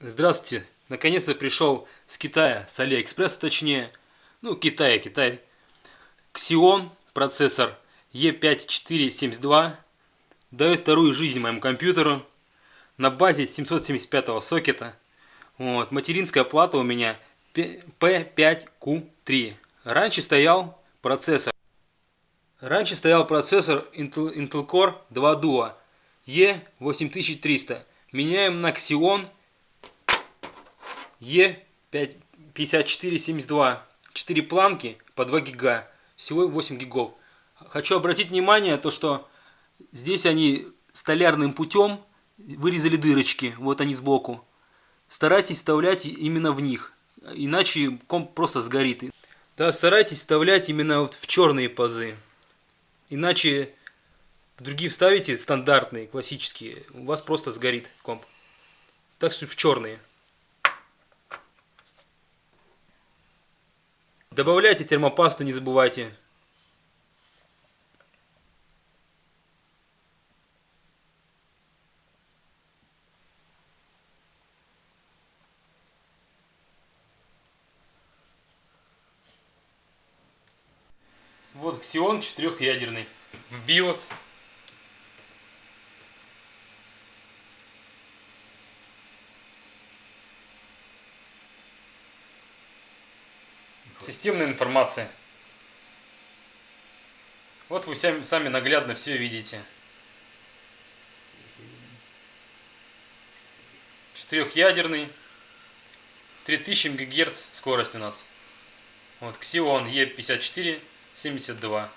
Здравствуйте! Наконец-то пришел с Китая, с Алиэкспресса точнее. Ну, Китай, Китай. Xeon процессор E5472 дает вторую жизнь моему компьютеру на базе 775 сокета. Вот, материнская плата у меня P5Q3. Раньше стоял процессор. Раньше стоял процессор Intel, Intel Core 2 Duo E8300. Меняем на Xeon E5472. 4 планки по 2 гига. Всего 8 гигов. Хочу обратить внимание, то что здесь они столярным путем вырезали дырочки. Вот они сбоку. Старайтесь вставлять именно в них. Иначе комп просто сгорит. Да, старайтесь вставлять именно вот в черные пазы. Иначе другие вставите стандартные, классические. У вас просто сгорит комп. Так что в черные. Добавляйте термопасту, не забывайте. Вот Xeon четырехъядерный. В BIOS. Системная информация. Вот вы сами, сами наглядно все видите. Четырехъядерный. 3000 МГц скорость у нас. Вот Xeon E54 72.